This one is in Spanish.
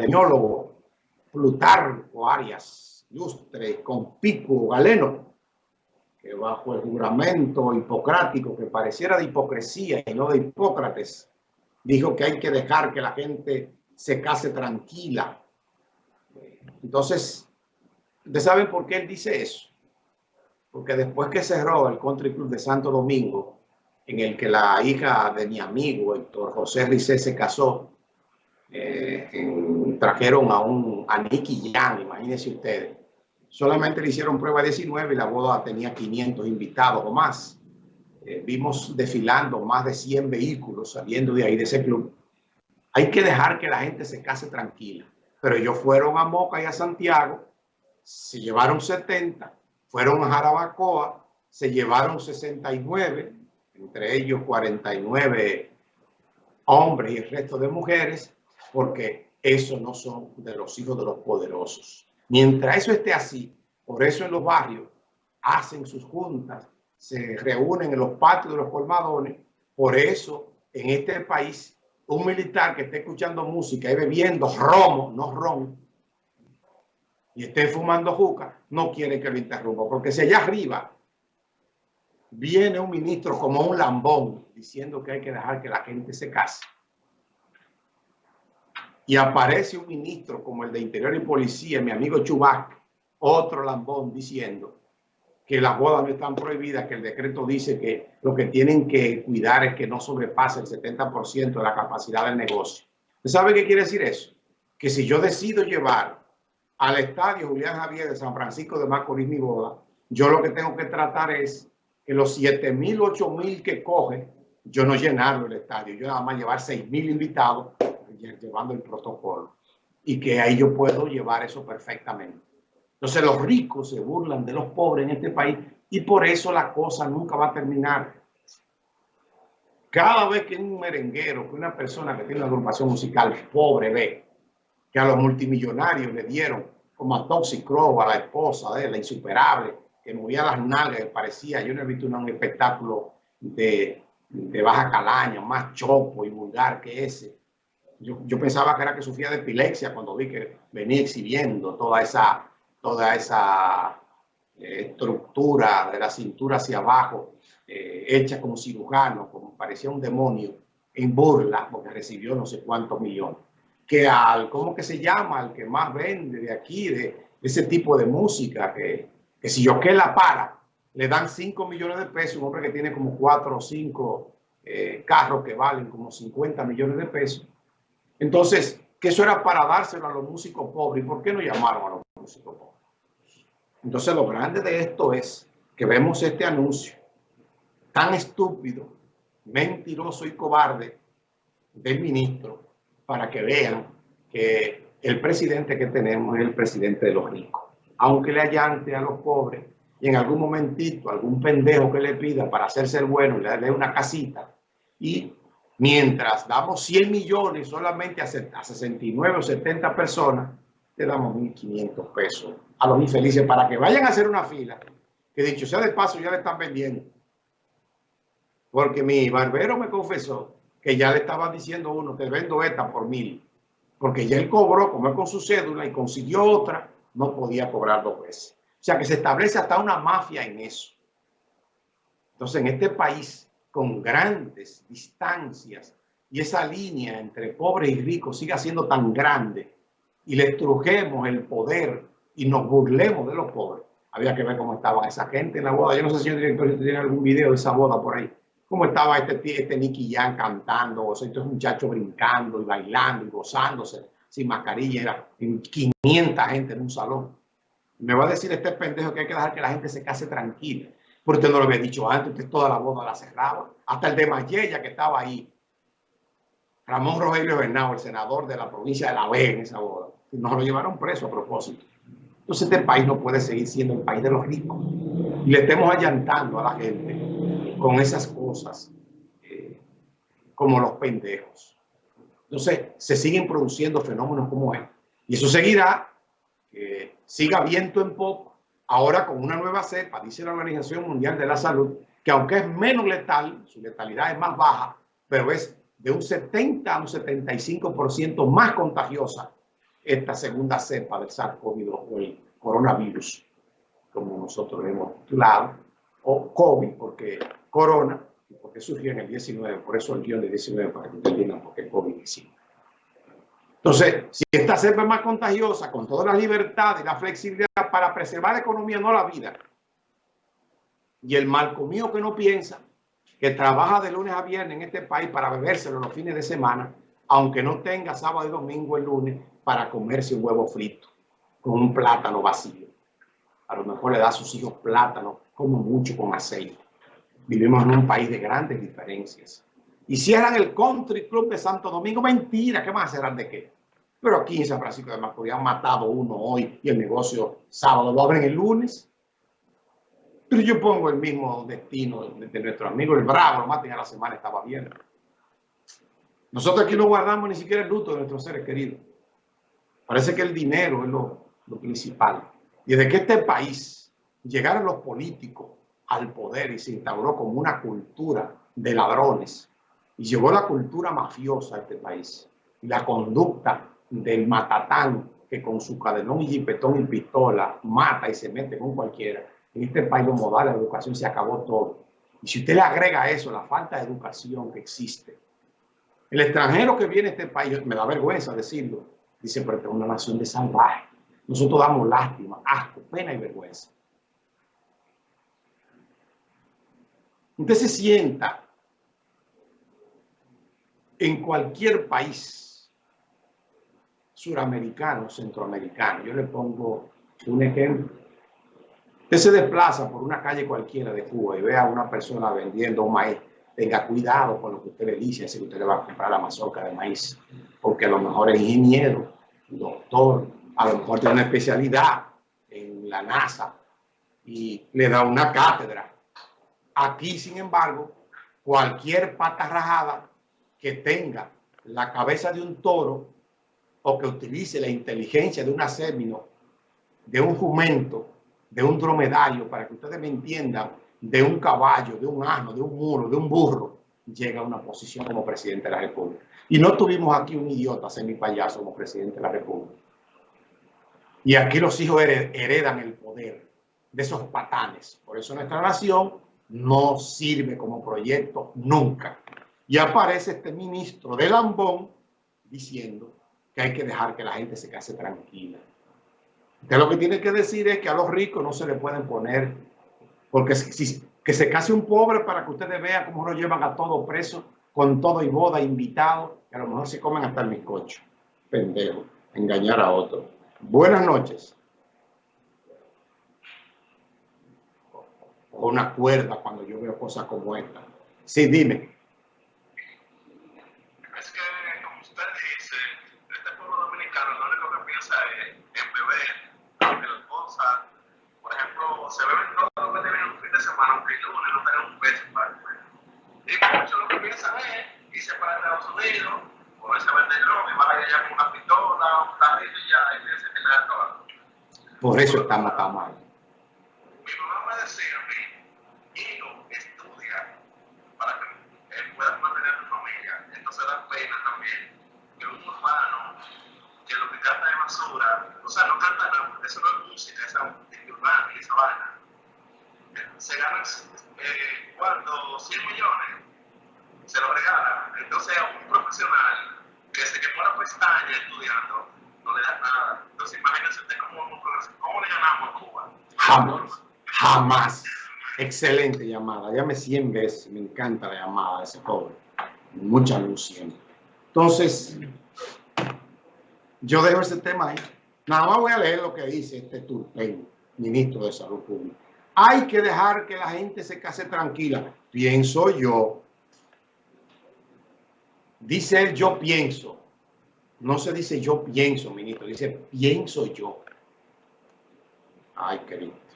epidemiólogo Plutarco Arias, ilustre, conspicuo, galeno, que bajo el juramento hipocrático que pareciera de hipocresía y no de Hipócrates, dijo que hay que dejar que la gente se case tranquila. Entonces, ¿ustedes saben por qué él dice eso? Porque después que cerró el Country Club de Santo Domingo, en el que la hija de mi amigo Héctor José Ricé se casó, eh, trajeron a un a Nicky Jan, imagínense ustedes, solamente le hicieron prueba 19 y la boda tenía 500 invitados o más. Eh, vimos desfilando más de 100 vehículos saliendo de ahí, de ese club. Hay que dejar que la gente se case tranquila. Pero ellos fueron a Moca y a Santiago, se llevaron 70, fueron a Jarabacoa, se llevaron 69, entre ellos 49 hombres y el resto de mujeres, porque esos no son de los hijos de los poderosos. Mientras eso esté así, por eso en los barrios hacen sus juntas, se reúnen en los patios de los colmadones. Por eso en este país un militar que esté escuchando música y bebiendo romo, no ron, y esté fumando juca, no quiere que lo interrumpa. Porque si allá arriba viene un ministro como un lambón diciendo que hay que dejar que la gente se case, y aparece un ministro como el de Interior y Policía, mi amigo Chubac, otro lambón diciendo que las bodas no están prohibidas, que el decreto dice que lo que tienen que cuidar es que no sobrepase el 70% de la capacidad del negocio. ¿Sabe qué quiere decir eso? Que si yo decido llevar al estadio Julián Javier de San Francisco de Macorís mi boda, yo lo que tengo que tratar es que los 7 mil, 8 mil que coge, yo no llenarlo el estadio, yo nada más llevar 6 mil invitados llevando el protocolo y que ahí yo puedo llevar eso perfectamente. Entonces los ricos se burlan de los pobres en este país y por eso la cosa nunca va a terminar. Cada vez que un merenguero, que una persona que tiene una agrupación musical pobre ve que a los multimillonarios le dieron como a Toxic Crow, a la esposa de la insuperable, que movía las nalgas, parecía, yo no he visto un espectáculo de, de baja calaña, más chopo y vulgar que ese yo, pensaba que era que sufría de epilepsia cuando vi que venía exhibiendo toda esa, toda esa eh, estructura de la cintura hacia abajo, eh, hecha como cirujano, como parecía un demonio, en burla, porque recibió no sé cuántos millones. Que al, ¿cómo que se llama? Al que más vende de aquí, de, ese tipo de música, que, que si yo que la para, le dan 5 millones de pesos, un hombre que tiene como 4 o 5 eh, carros que valen como 50 millones de pesos, entonces, que eso era para dárselo a los músicos pobres. ¿Y por qué no llamaron a los músicos pobres? Entonces, lo grande de esto es que vemos este anuncio tan estúpido, mentiroso y cobarde del ministro para que vean que el presidente que tenemos es el presidente de los ricos. Aunque le allante a los pobres y en algún momentito algún pendejo que le pida para hacerse el bueno le dé una casita y Mientras damos 100 millones solamente a 69 o 70 personas, le damos 1.500 pesos a los infelices para que vayan a hacer una fila, que dicho sea de paso ya le están vendiendo. Porque mi barbero me confesó que ya le estaba diciendo uno, te vendo esta por mil. Porque ya él cobró, como es con su cédula, y consiguió otra, no podía cobrar dos veces. O sea que se establece hasta una mafia en eso. Entonces en este país con grandes distancias y esa línea entre pobre y rico siga siendo tan grande y le estrujemos el poder y nos burlemos de los pobres. Había que ver cómo estaba esa gente en la boda. Yo no sé si el director tiene algún video de esa boda por ahí. Cómo estaba este, este Nicky Jan cantando, o sea, estos muchachos brincando y bailando y gozándose sin mascarilla. Era 500 gente en un salón. Me va a decir este pendejo que hay que dejar que la gente se case tranquila. Porque usted no lo había dicho antes, usted toda la boda la cerraba. Hasta el de Mayella que estaba ahí. Ramón Rogelio Bernal, el senador de la provincia de La Vega en esa boda. Nos lo llevaron preso a propósito. Entonces este país no puede seguir siendo el país de los ricos. Y le estemos allantando a la gente con esas cosas eh, como los pendejos. Entonces se siguen produciendo fenómenos como este. Y eso seguirá, que siga viento en poco ahora con una nueva cepa, dice la Organización Mundial de la Salud, que aunque es menos letal, su letalidad es más baja, pero es de un 70 a un 75% más contagiosa esta segunda cepa del SARS-CoV-2 o el coronavirus, como nosotros hemos titulado, o COVID, porque corona, porque surgió en el 19, por eso el guion de 19, para que entiendan por qué COVID-19. Entonces, si esta cepa es más contagiosa, con toda la libertad y la flexibilidad para preservar la economía, no la vida, y el mal comido que no piensa, que trabaja de lunes a viernes en este país para bebérselo los fines de semana, aunque no tenga sábado y domingo el lunes para comerse un huevo frito con un plátano vacío. A lo mejor le da a sus hijos plátano, como mucho con aceite. Vivimos en un país de grandes diferencias. Y cierran el Country Club de Santo Domingo. Mentira, ¿qué más a de qué? Pero aquí en San Francisco de Macorís han matado uno hoy y el negocio sábado lo abren el lunes. Pero yo pongo el mismo destino de, nuestro amigo el Bravo, lo maten a la semana, estaba bien. Nosotros aquí no guardamos ni siquiera el luto de nuestros seres queridos. Parece que el dinero es lo, lo principal. Y desde que este país llegaron los políticos al poder y se instauró como una cultura de ladrones y llevó la cultura mafiosa a este país y la conducta del matatán que con su cadenón y jipetón y pistola mata y se mete con cualquiera en este país los modales de educación se acabó todo. Y si usted le agrega eso la falta de educación que existe, el extranjero que viene a este país, me da vergüenza decirlo, dice, pero es una nación de salvaje. Nosotros damos lástima, asco, pena y vergüenza. Usted se sienta en cualquier país suramericano, centroamericano. Yo le pongo un ejemplo. Usted se desplaza por una calle cualquiera de Cuba y ve a una persona vendiendo maíz, tenga cuidado con lo que usted le dice, si usted le va a comprar la mazorca de maíz, porque a lo mejor es ingeniero, doctor, a lo mejor tiene una especialidad en la NASA y le da una cátedra. Aquí, sin embargo, cualquier pata rajada que tenga la cabeza de un toro o que utilice la inteligencia de un acémino, de un jumento, de un dromedario, para que ustedes me entiendan, de un caballo, de un asno, de un muro, de un burro, llega a una posición como presidente de la República. Y no tuvimos aquí un idiota semi payaso como presidente de la República. Y aquí los hijos heredan el poder de esos patanes. Por eso nuestra nación no sirve como proyecto nunca. Y aparece este ministro de Lambón diciendo que hay que dejar que la gente se case tranquila. Usted lo que tiene que decir es que a los ricos no se le pueden poner, porque si, que se case un pobre para que ustedes vean cómo lo llevan a todo preso, con todo y boda, invitado, que a lo mejor se comen hasta el bizcocho. Pendejo, engañar a otro. Buenas noches. O una cuerda cuando yo veo cosas como esta. Sí, dime. Por eso estamos tan mal. Mi mamá me decía a mí, hijo, estudia para que él pueda mantener a tu familia. Entonces da pena también que un urbano que lo que canta de basura, o sea, no canta nada, eso no es música, esa urbana y esa vaina. Se gana eh, cuando 100 millones se lo regala. Entonces a un profesional que se quemó la pestaña estudiando, no le da nada. Entonces imagínense usted cómo, cómo le ganamos a Cuba. Jamás, jamás. Excelente llamada. Llame 100 veces. Me encanta la llamada de ese joven. Mucha luz siempre. Entonces, yo dejo ese tema ahí. Nada más voy a leer lo que dice este Turpen, ministro de Salud Pública. Hay que dejar que la gente se case tranquila. Pienso yo. Dice él, yo pienso. No se dice yo pienso, ministro, dice pienso yo. Ay, querido.